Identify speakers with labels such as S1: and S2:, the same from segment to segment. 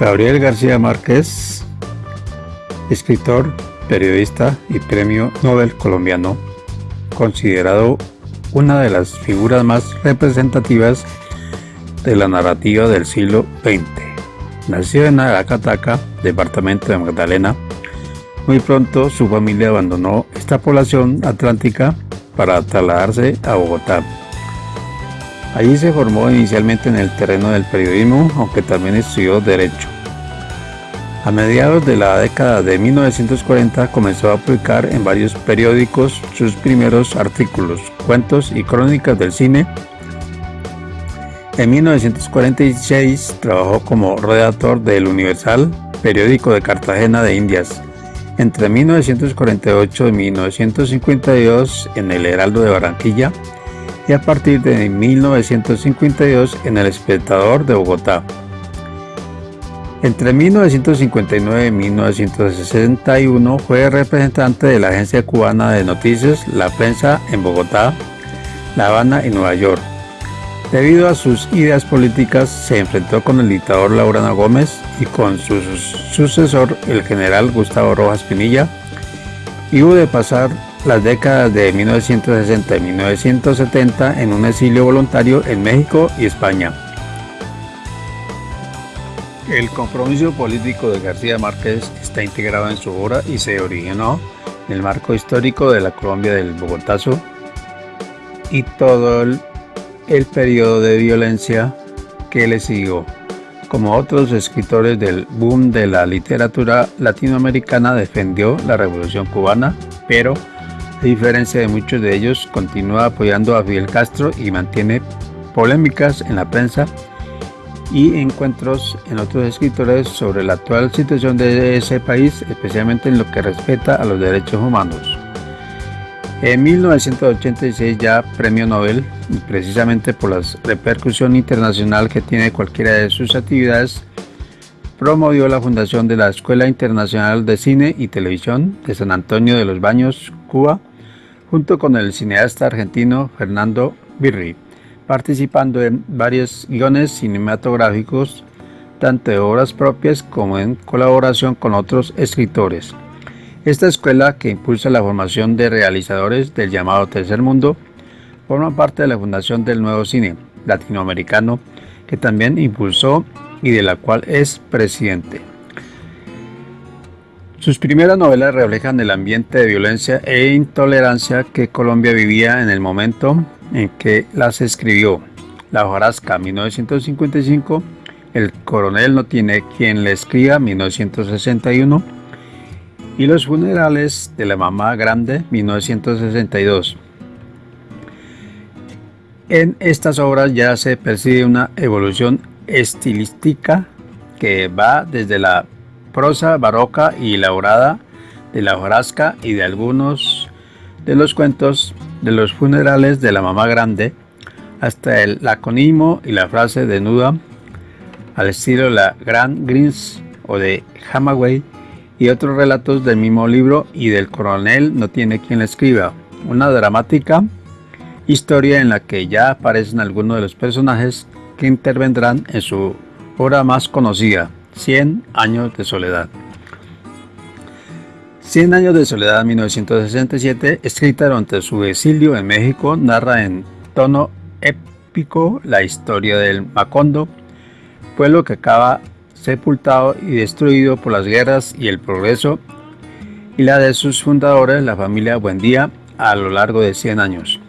S1: Gabriel García Márquez, escritor, periodista y premio Nobel colombiano, considerado una de las figuras más representativas de la narrativa del siglo XX. Nació en Aracataca, departamento de Magdalena. Muy pronto su familia abandonó esta población atlántica para trasladarse a Bogotá. Allí se formó inicialmente en el terreno del periodismo, aunque también estudió Derecho. A mediados de la década de 1940 comenzó a publicar en varios periódicos sus primeros artículos, cuentos y crónicas del cine. En 1946 trabajó como redactor del Universal, periódico de Cartagena de Indias. Entre 1948 y 1952 en el Heraldo de Barranquilla y a partir de 1952 en El Espectador de Bogotá. Entre 1959 y 1961 fue representante de la agencia cubana de noticias La Prensa en Bogotá, La Habana y Nueva York. Debido a sus ideas políticas se enfrentó con el dictador Laurana Gómez y con su sucesor el general Gustavo Rojas Pinilla y hubo de pasar las décadas de 1960 y 1970 en un exilio voluntario en México y España. El compromiso político de García Márquez está integrado en su obra y se originó en el marco histórico de la Colombia del Bogotazo y todo el, el periodo de violencia que le siguió. Como otros escritores del boom de la literatura latinoamericana, defendió la revolución cubana, pero a diferencia de muchos de ellos, continúa apoyando a Fidel Castro y mantiene polémicas en la prensa y encuentros en otros escritores sobre la actual situación de ese país, especialmente en lo que respecta a los derechos humanos. En 1986 ya premio Nobel, y precisamente por la repercusión internacional que tiene cualquiera de sus actividades, promovió la fundación de la Escuela Internacional de Cine y Televisión de San Antonio de los Baños, Cuba, junto con el cineasta argentino Fernando Birri, participando en varios guiones cinematográficos, tanto de obras propias como en colaboración con otros escritores. Esta escuela, que impulsa la formación de realizadores del llamado Tercer Mundo, forma parte de la fundación del Nuevo Cine Latinoamericano, que también impulsó y de la cual es presidente. Sus primeras novelas reflejan el ambiente de violencia e intolerancia que Colombia vivía en el momento en que las escribió. La hojarasca 1955, El coronel no tiene quien le escriba 1961 y Los funerales de la mamá grande 1962. En estas obras ya se percibe una evolución estilística que va desde la prosa barroca y elaborada de la hojarasca y de algunos de los cuentos de los funerales de la mamá grande hasta el laconismo y la frase desnuda al estilo de la Grand Greens o de Hamaway y otros relatos del mismo libro y del coronel no tiene quien la escriba. Una dramática historia en la que ya aparecen algunos de los personajes que intervendrán en su obra más conocida, 100 años de soledad. 100 años de soledad 1967, escrita durante su exilio en México, narra en tono épico la historia del Macondo, pueblo que acaba sepultado y destruido por las guerras y el progreso, y la de sus fundadores, la familia Buendía, a lo largo de 100 años.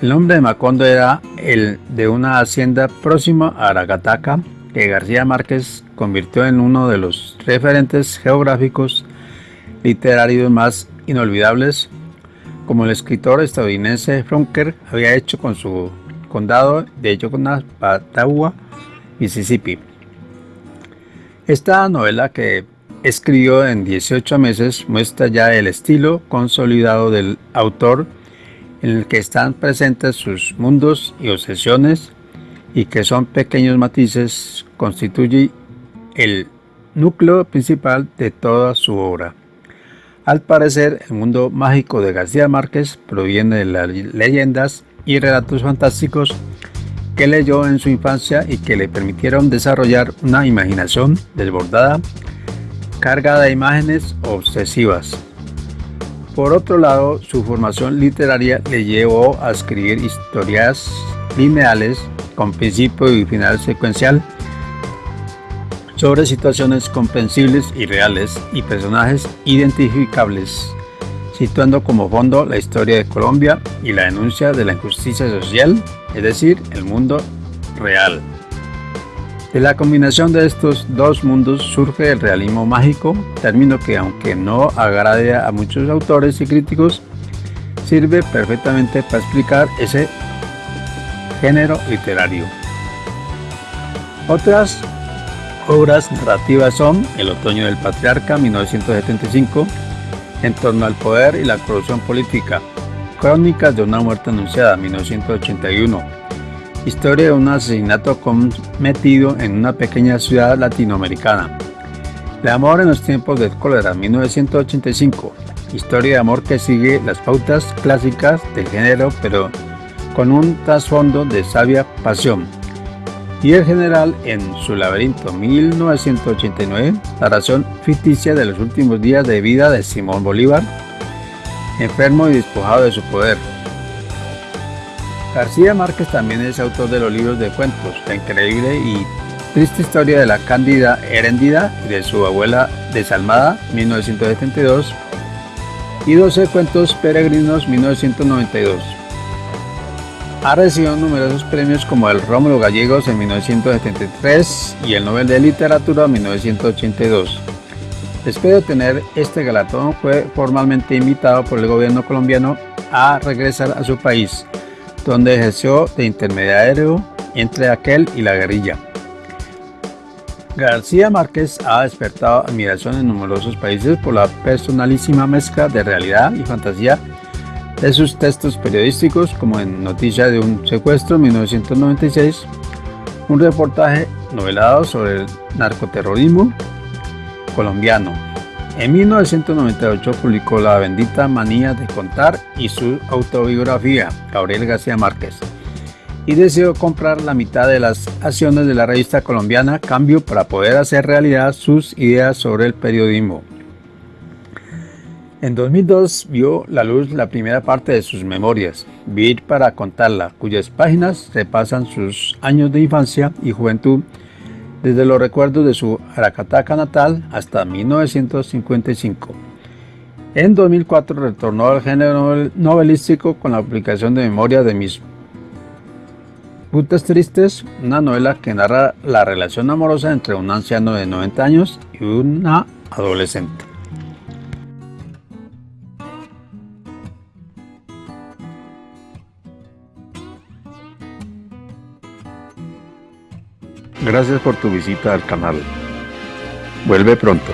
S1: El nombre de Macondo era el de una hacienda próxima a Aragataca, que García Márquez convirtió en uno de los referentes geográficos literarios más inolvidables, como el escritor estadounidense Fronker había hecho con su condado de Yoconazpatagua, Mississippi. Esta novela que escribió en 18 meses muestra ya el estilo consolidado del autor en el que están presentes sus mundos y obsesiones y que son pequeños matices constituye el núcleo principal de toda su obra. Al parecer, el mundo mágico de García Márquez proviene de las leyendas y relatos fantásticos que leyó en su infancia y que le permitieron desarrollar una imaginación desbordada, cargada de imágenes obsesivas. Por otro lado, su formación literaria le llevó a escribir historias lineales con principio y final secuencial sobre situaciones comprensibles y reales y personajes identificables, situando como fondo la historia de Colombia y la denuncia de la injusticia social, es decir, el mundo real. De la combinación de estos dos mundos surge el realismo mágico, término que aunque no agrade a muchos autores y críticos, sirve perfectamente para explicar ese género literario. Otras obras narrativas son El otoño del patriarca, 1975, En torno al poder y la corrupción política, Crónicas de una muerte anunciada, 1981, Historia de un asesinato cometido en una pequeña ciudad latinoamericana. El amor en los tiempos del cólera, 1985. Historia de amor que sigue las pautas clásicas del género, pero con un trasfondo de sabia pasión. Y el general en su laberinto, 1989, la razón ficticia de los últimos días de vida de Simón Bolívar, enfermo y despojado de su poder, García Márquez también es autor de los libros de cuentos La increíble y triste historia de la Cándida Heréndida y de su abuela desalmada, 1972, y 12 cuentos peregrinos, 1992. Ha recibido numerosos premios como el Rómulo Gallegos en 1973 y el Nobel de Literatura en 1982. Después de obtener este galardón fue formalmente invitado por el gobierno colombiano a regresar a su país donde ejerció de intermediario entre aquel y la guerrilla. García Márquez ha despertado admiración en numerosos países por la personalísima mezcla de realidad y fantasía de sus textos periodísticos como en Noticia de un secuestro en 1996, un reportaje novelado sobre el narcoterrorismo colombiano en 1998 publicó La bendita manía de contar y su autobiografía, Gabriel García Márquez, y decidió comprar la mitad de las acciones de la revista colombiana Cambio para poder hacer realidad sus ideas sobre el periodismo. En 2002 vio la luz la primera parte de sus memorias, Vivir para contarla, cuyas páginas repasan sus años de infancia y juventud desde los recuerdos de su Aracataca natal hasta 1955. En 2004 retornó al género novelístico con la publicación de Memoria de mis Putas Tristes, una novela que narra la relación amorosa entre un anciano de 90 años y una adolescente. Gracias por tu visita al canal. Vuelve pronto.